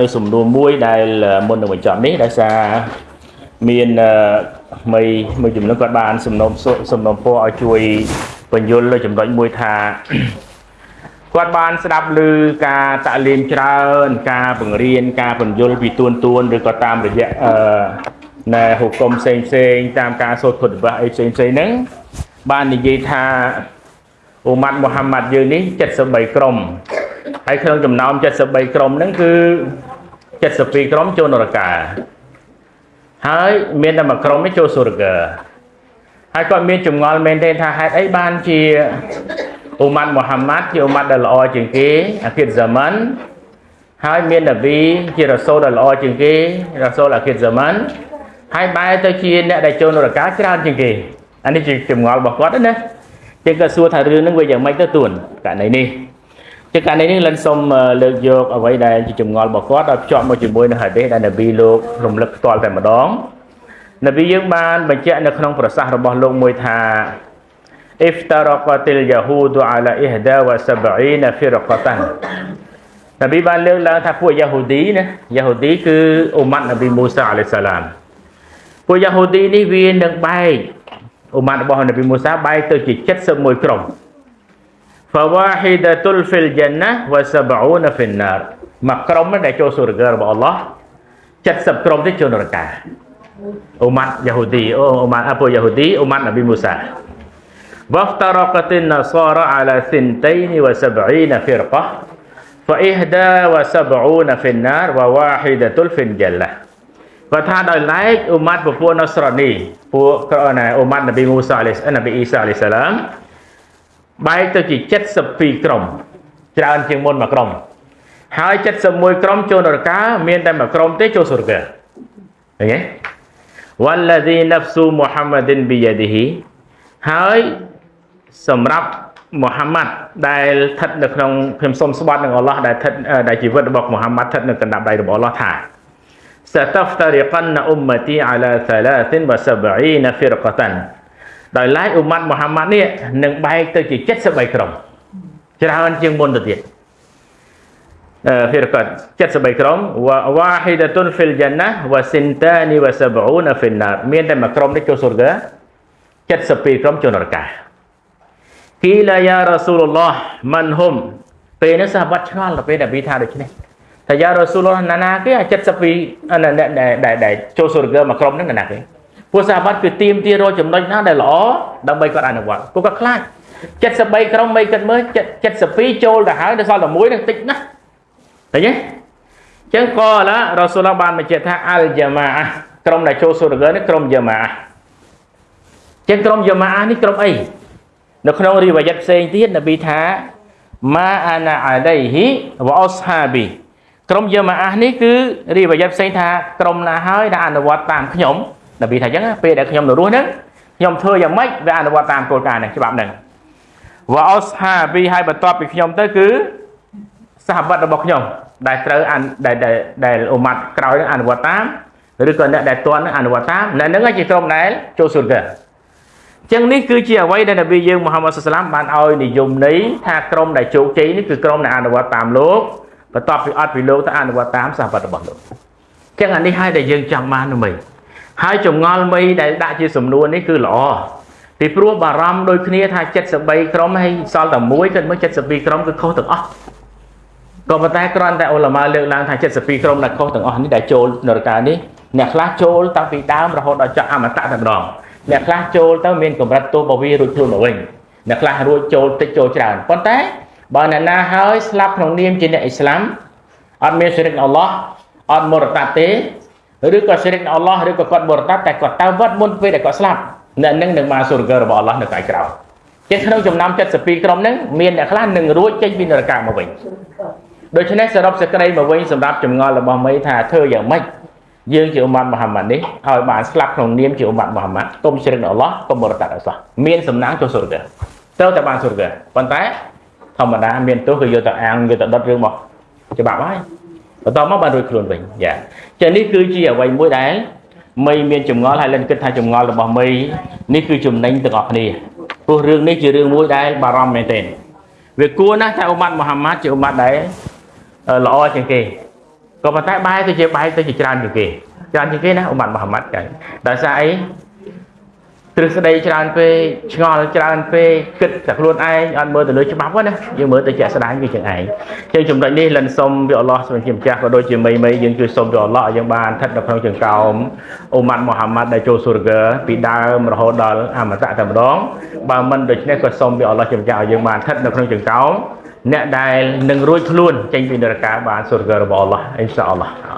នៅសំណួរមួយដែលមុននឹងបញ្ចប់នេះដោយសារមានមីមួយចំនួនគាត់បានសំណុំសំណុំពរឲ្យជួយបញ្យលលើចំណុចមួយថាគាត់បានស្ដាប់ឮការតាក់លៀមច្រើន ការបង្រៀនការបញ្យលពីទួនទួនឬក៏តាមរយៈអឺណែហុគមផ្សេងផ្សេងតាមការសូត្រពុទ្ធវៈអីផ្សេងផ្សេងហ្នឹងបាននិយាយថាអ៊ូម៉ាត់មូហាម៉ាត់យើងនេះ73ក្រុមហើយក្នុងចំណោម73ក្រុមហ្នឹងគឺ 72ក្រុមចូលនរកាហើយមានតែមួយក្រុមនេះចូលសុរកាហើយគាត់មានចម្ងល់មែនទេថាហេតុអីបានជាអ៊ូម៉ាត់មូហាម៉ាត់ជាអ៊ូម៉ាត់ដែលល្អជាងគេអាគិតហ្សាម៉ាន់ហើយមាននប៊ីជារ៉ាសូលដែលល្អជាងគេរ៉ាសូលអាគិតហ្សាម៉ាន់ហើយបែរទៅជាអ្នកដែលចូលនរកាច្រើនជាងគេអានេះជាចម្ងល់របស់គាត់ណាជាគាត់សួរថារឿងហ្នឹងវាយ៉ាងម៉េចទៅទួនករណីនេះ ជាករណីនេះលិនសូមលើកយកអ្វីដែលជាចម្ងល់របស់គាត់ឲ្យភ្ជាប់មកជាមួយនឹងហាឌីសដែលនប៊ីលោករំលឹកផ្ទាល់តែម្ដងនប៊ីយើងបានបញ្ជាក់នៅក្នុងប្រសាសន៍របស់លោកមួយថា افترقت اليهود على 71 فرقة នប៊ីបានលើកឡើងថាពួកយ៉ាហូឌីណាយ៉ាហូឌីគឺអ៊ុម៉ាត់នប៊ីមូសាអាឡៃសាឡាមពួកយ៉ាហូឌីនេះវានឹងបែកអ៊ុម៉ាត់របស់នប៊ីមូសាបែកទៅជា71ក្រុម fawahidatul fil jannah wa sab'una fin nar មួយក្រុមដែលចូលសុរការបស់អល់ឡោះ70ក្រុមទេចូលនរកាអ៊ុម៉ាត់យ៉ាហូឌីអូអ៊ុម៉ាត់អពួកយ៉ាហូឌីអ៊ុម៉ាត់នប៊ីមូសា وافترقت النصارى على ثنتين وسبعين فرقة فإحدى وسبعون في النار وواحدة في الجنة គាត់ថាដោយឡែកអ៊ុម៉ាត់ពពួកណស្រនីពួកក្រណាអ៊ុម៉ាត់នប៊ីមូសាអាឡៃនប៊ីអ៊ីសាអាឡៃសាឡាម បែកទៅជា72ក្រុមច្រើនជាងមុនមួយក្រុមហើយ71ក្រុមចូលនរកាមានតែមួយក្រុមទេចូលសុរកាឃើញទេ والذي نفس محمد بيده ហើយសម្រាប់មូហាម៉ាត់ដែលស្ថិតនៅក្នុងខ្ញុំសូមស្បត់នឹងអល់ឡោះដែលស្ថិតដែលជីវិតរបស់មូហាម៉ាត់ស្ថិតនៅកណ្ដាប់ដៃរបស់អល់ឡោះថា ستفترقن امتي على 73 فرقه ដោយឡែកអ៊ុម៉ាត់មូហាម៉ាត់នេះនឹងបែកទៅជា73ក្រុមច្រើនជាងមុនទៅទៀតអឺហ្វីរកាត់73ក្រុមវ៉ាវ៉ាហ៊ីដាតុនហ្វីលយ៉ាណាវ៉ាសិនតានីវ៉ាសាបូនហ្វីណាមានតែមួយក្រុមនេះចូលសុរកា72ក្រុមចូលនរកាគីឡាយ៉ារ៉ាស៊ូលឡោះម៉ាន់ហុំពេលនេះសាវត្តឆ្ងល់ទៅពេលដែលវាថាដូច្នេះថាយ៉ារ៉ាស៊ូលឡោះណាណាគេ72អ្នកដែលចូលសុរកាមួយក្រុមហ្នឹងណាគេ ពួកសាហាបတ်គឺទៀមទារកចំណុចណាដែលល្អដើម្បីគាត់អនុវត្តពួកគាត់ខ្លាច73ក្រុមមិនគិតមើល72ចូលទៅហើយដល់សល់តែមួយនឹងតិចណាស់ឃើញទេចឹងក៏ឡារ៉ាស៊ូលឡោះបានបញ្ជាក់ថាអលយ៉ាម៉ាអះក្រុមដែលចូលសុរកានេះក្រុមយ៉ាម៉ាអះចឹងក្រុមយ៉ាម៉ាអះនេះក្រុមអីនៅក្នុងរីវ៉ាយ៉ាត់ផ្សេងទៀតនប៊ីថាម៉ាអាណាអាឡៃហ៊ីវ៉អស្ហាប៊ីក្រុមយ៉ាម៉ាអះនេះគឺរីវ៉ាយ៉ាត់ផ្សេងថាក្រុមណាហើយដែលអនុវត្តតាមខ្ញុំ នប៊ីថាចឹងពេលដែលខ្ញុំនៅរស់ហ្នឹងខ្ញុំធ្វើយ៉ាងម៉េចវាអនុវត្តតាមគោលការណ៍ហ្នឹងច្បាប់ហ្នឹងវ៉អស្ហាប៊ីហើយបន្ទាប់ពីខ្ញុំទៅគឺសហបត្តិរបស់ខ្ញុំ ដែលត្រូវដែលដែលអ៊ុម៉ាត់ក្រោយនឹងអនុវត្តតាមឬក៏អ្នកដែលទាន់នឹងអនុវត្តតាមអ្នកហ្នឹងជាក្រុមដែលចូលសុរកាចឹងនេះគឺជាអ្វីដែលនប៊ីយើងមូហាម៉ាត់សុសឡាមបានឲ្យនិយមន័យថាក្រុមដែលជោគជ័យនេះគឺក្រុមដែលអនុវត្តតាមលោកបន្ទាប់ពីអត់ពីលោកទៅអនុវត្តតាមសាសបត្តិរបស់លោកចឹងអានេះហើយដែលយើងចង់បាននោះមិញ ហើយចងល់មីដែលដាក់ជាសំណួរនេះគឺល្អពីព្រោះបារម្ភដូចគ្នាថា73ក្រុមហើយសល់តែមួយគិតមើល72ក្រុមគឺខុសទាំងអស់ក៏ប៉ុន្តែគ្រាន់តែអ៊ុលម៉ាលើកឡើងថា72ក្រុមដែលខុសទាំងអស់នេះដែលចូលនរកានេះអ្នកខ្លះចូលតាំងពីដើមរហូតដល់ចប់អមតៈតែម្ដងអ្នកខ្លះចូលទៅមានកម្រិតទោសរបស់វារួចខ្លួនមកវិញអ្នកខ្លះរួចចូលតិចចូលច្រើនប៉ុន្តែបើអ្នកណាហើយស្លាប់ក្នុងនាមជាអ្នកអ៊ីស្លាមអត់មានសិរិកអល់ឡោះអត់មរតតទេ ឬក៏សិរិកអល់ឡោះឬក៏គាត់មរតតតែគាត់ទៅវត្តមុនពេលដែលគាត់ស្លាប់អ្នកនឹងនឹងមកសុរករបស់អល់ឡោះនៅកាយក្រោយជាក្នុងចំណោម72ក្រុមហ្នឹងមានអ្នកខ្លះនឹងរួចចេញពីនរកមកវិញដូច្នេះសរុបសេចក្តីមកវិញសម្រាប់ចម្ងល់របស់មីថាធ្វើយ៉ាងម៉េចយើងជាអ៊ុម៉ាត់មូហាម៉ាត់នេះឲ្យបានស្លាប់ក្នុងនាមជាអ៊ុម៉ាត់មូហាម៉ាត់កុំជ្រិកអល់ឡោះកុំបរតតអល់ឡោះមានសំណាងចូលសុរកាទៅតែបានសុរកាប៉ុន្តែធម្មតាមានទោសគឺយកទៅអាងយកទៅដុតរឿងមកច្បាប់ហើយ បន្តមកបានរួចខ្លួនវិញយ៉ាចឹងនេះគឺជាអ្វីមួយដែលមីមានចម្ងល់ហើយលិនគិតថាចម្ងល់របស់មីនេះគឺចំណេញទាំងអស់គ្នាព្រោះរឿងនេះជារឿងមួយដែលបារម្ភមែនទែនវាគួរណាស់ថាអ៊ុម៉ាត់មូហាម៉ាត់ជាអ៊ុម៉ាត់ដែលល្អជាងគេក៏ប៉ុន្តែបែរទៅជាបែរទៅជាច្រើនជាងគេច្រើនជាងគេណាអ៊ុម៉ាត់មូហាម៉ាត់ចឹងដោយសារអី ទ្រឹស្ដីច្រើនពេកឆ្ងល់ច្រើនពេកគិតតែខ្លួនឯងអត់មើលទៅលើច្បាប់ណាយើងមើលទៅជាក់ស្ដែងវាចឹងឯងចឹងចំណុចនេះលិនសុំពីអល់ឡោះសូមជាម្ចាស់ក៏ដូចជាមីមីយើងជួយសុំពីអល់ឡោះឲ្យយើងបានស្ថិតនៅក្នុងចង្កោមអ៊ុម៉ាត់មូហាម៉ាត់ដែលចូលស៊ូរហ្គើពីដើមរហូតដល់អមតៈតែម្ដងបើមិនដូច្នេះក៏សូមពីអល់ឡោះជាម្ចាស់ឲ្យយើងបានស្ថិតនៅក្នុងចង្កោមអ្នកដែលនឹងរួចខ្លួនចេញពីនរកាបានស៊ូរហ្គើរបស់អល់ឡោះអ៊ីនសាអល់ឡោះ